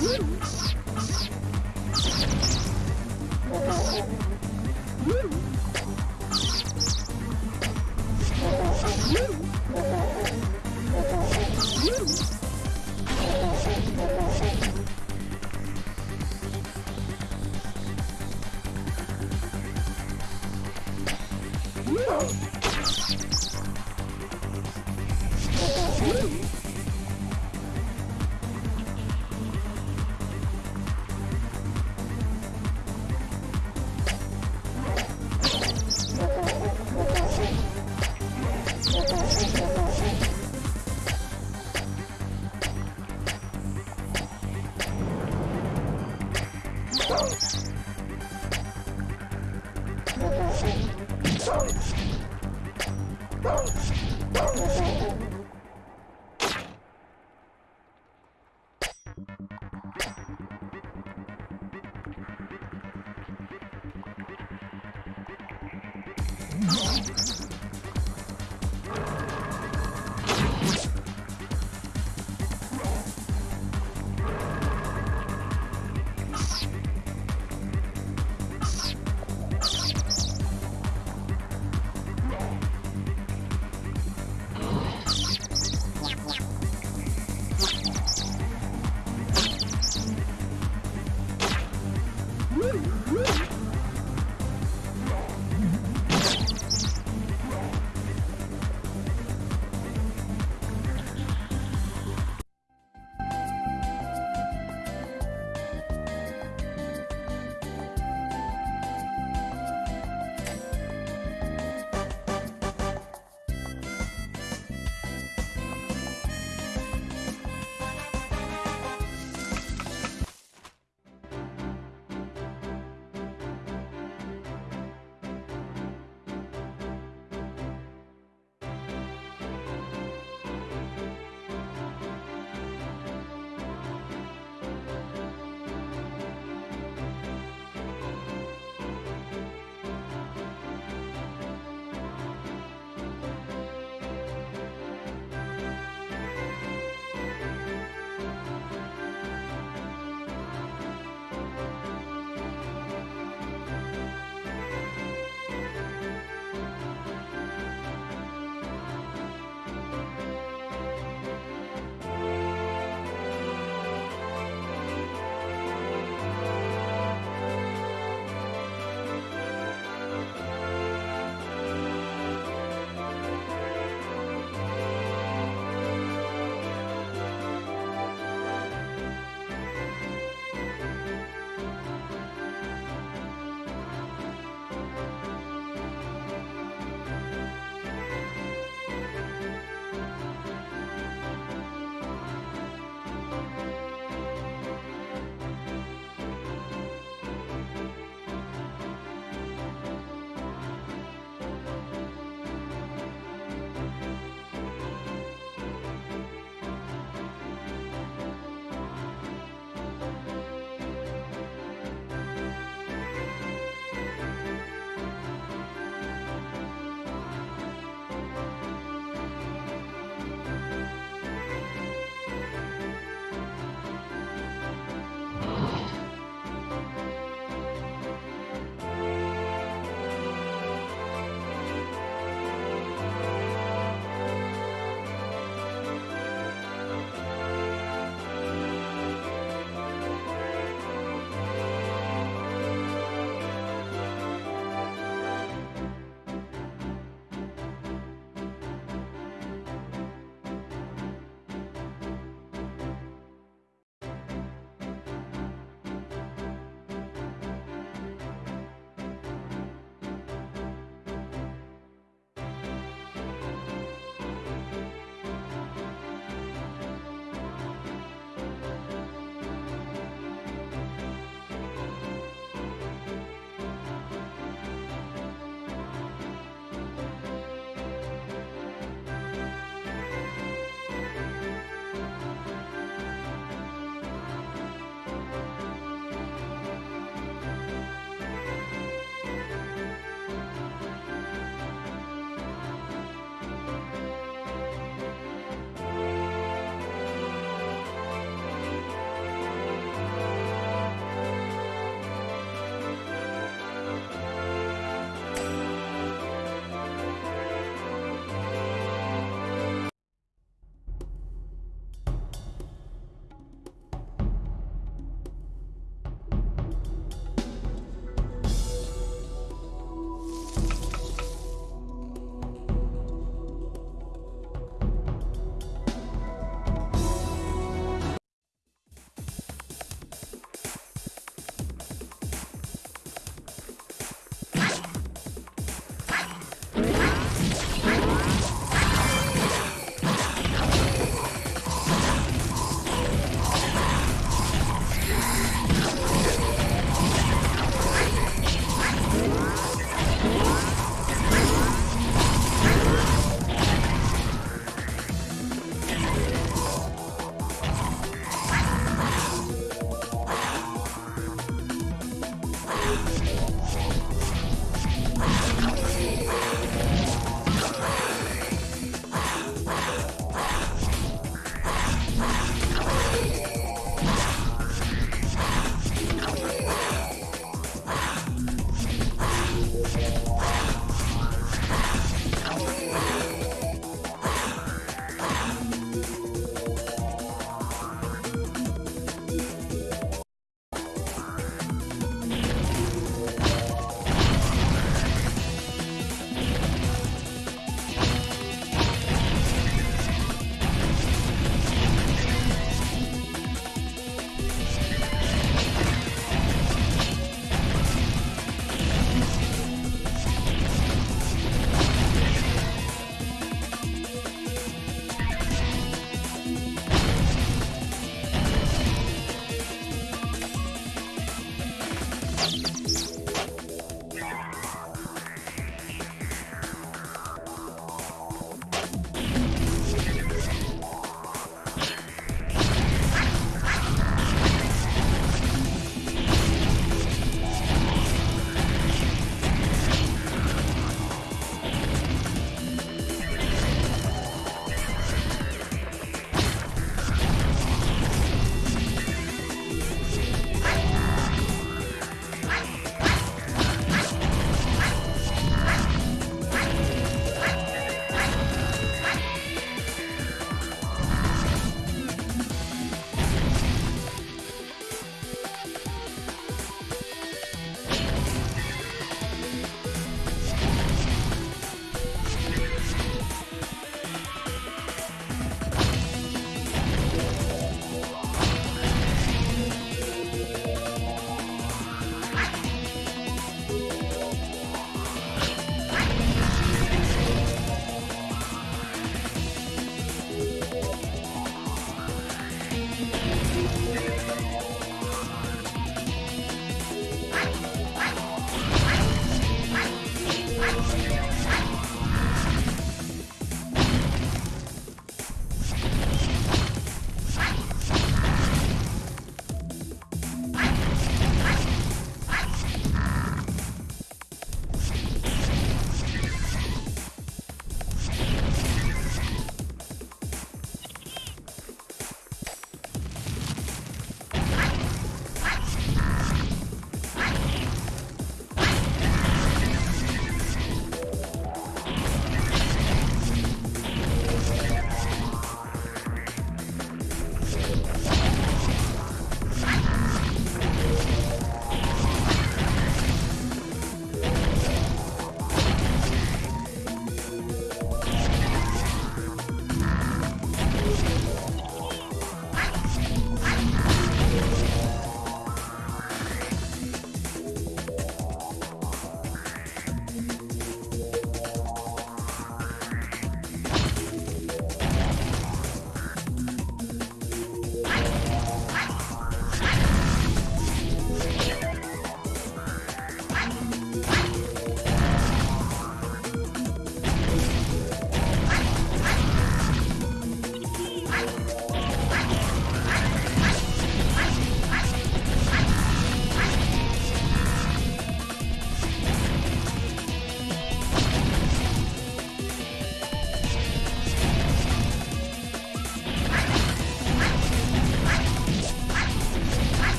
No.